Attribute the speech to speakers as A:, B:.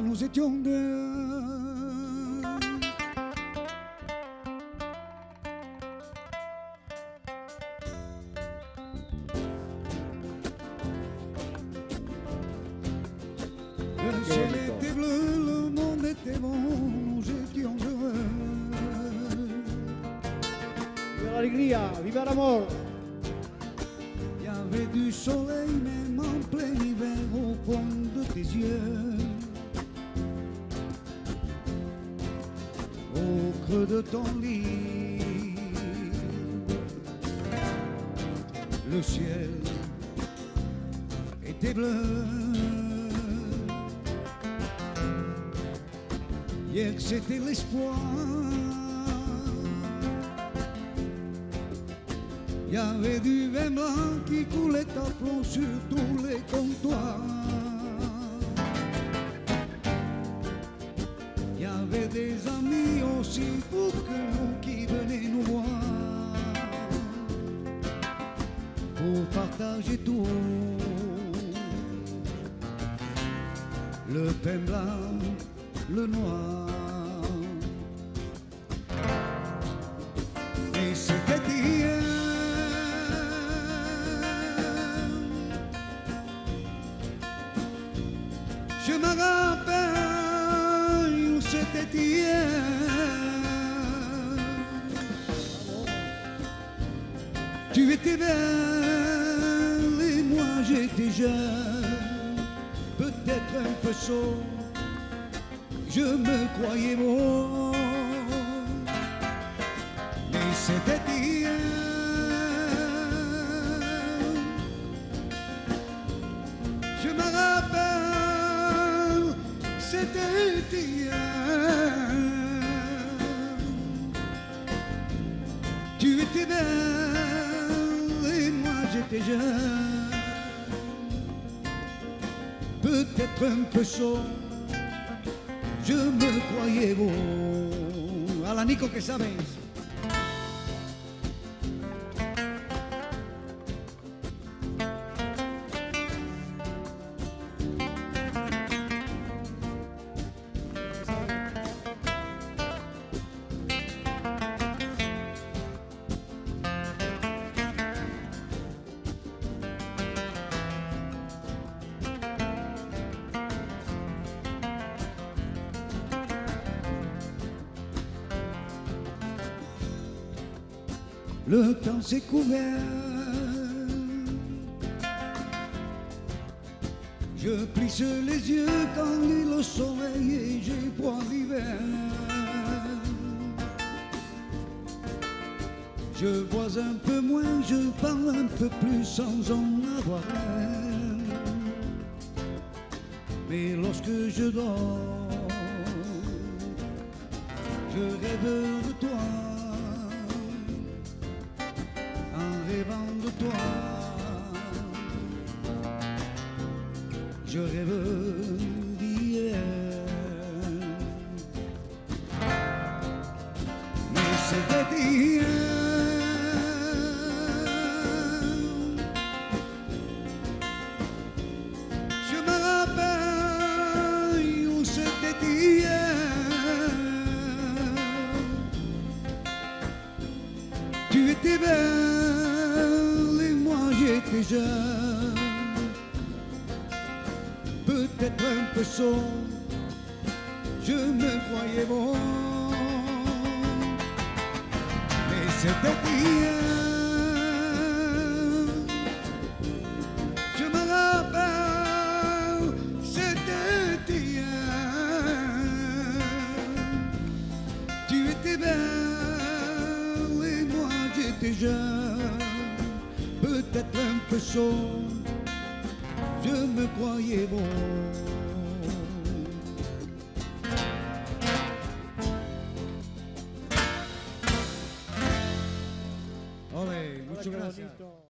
A: nous étions deux. Le ciel était bleu, le monde était bon, nous étions heureux.
B: Viva la alegría, viva el amor.
A: Il y avait du soleil même en plein hiver au fond de tes yeux. De ton lit, le ciel était bleu. Hier c'était l'espoir. Il y avait du vin blanc qui coulait à flot sur tous les comptoirs. Pour que nous qui venaient nous voir. Pour partager tout. Le pain blanc, le noir. Et moi j'étais jeune, peut-être un peu sot. Je me croyais beau, mais c'était hier. Je me rappelle, c'était hier. Jeune. Peut-être un peu chaud, je me croyais beau. A la Nico que sabes. Le temps s'est couvert. Je plisse les yeux quand lit le soleil et j'ai froid l'hiver. Je vois un peu moins, je parle un peu plus sans en avoir. Mais lorsque je dors, je rêve de toi Je me rappelle où c'était hier. Tu étais belle et moi j'étais jeune. Peut-être un peu sot, je me croyais bon. Mais c'était hier. Je me rappelle, c'était hier. Tu étais belle et moi j'étais jeune, peut-être un peu chaud, je me croyais bon. Olé, muchas gracias.